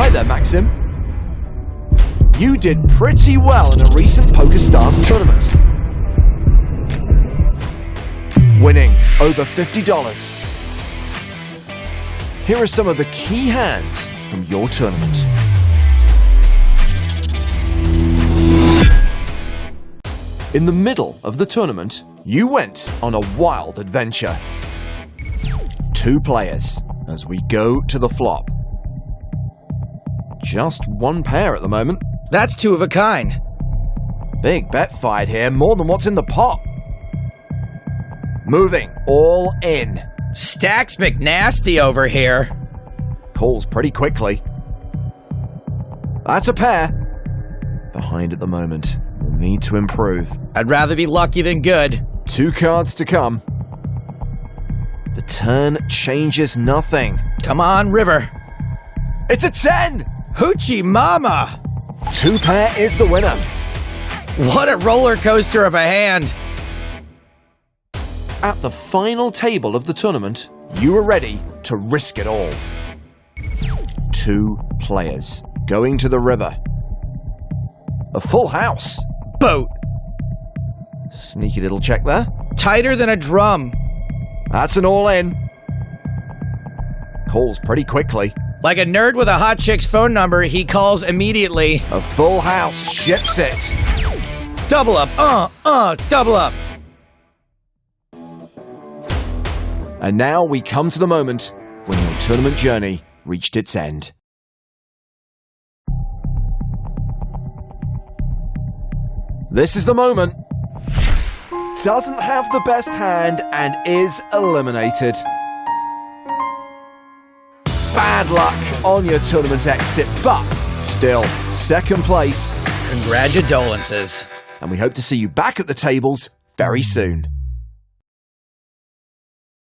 Hi there, Maxim. You did pretty well in a recent PokerStars tournament. Winning over $50. Here are some of the key hands from your tournament. In the middle of the tournament, you went on a wild adventure. Two players as we go to the flop. Just one pair at the moment. That's two of a kind. Big bet fight here, more than what's in the pot. Moving all in. Stacks McNasty over here. Calls pretty quickly. That's a pair. Behind at the moment. Will need to improve. I'd rather be lucky than good. Two cards to come. The turn changes nothing. Come on, River. It's a 10! Hoochie Mama! Two pair is the winner. What a roller coaster of a hand. At the final table of the tournament, you are ready to risk it all. Two players going to the river. A full house. Boat. Sneaky little check there. Tighter than a drum. That's an all in. Calls pretty quickly. Like a nerd with a hot chick's phone number, he calls immediately. A full house ships it. Double up, uh, uh, double up. And now we come to the moment when your tournament journey reached its end. This is the moment. Doesn't have the best hand and is eliminated. Bad luck on your tournament exit, but still second place. Congratulations. And we hope to see you back at the tables very soon.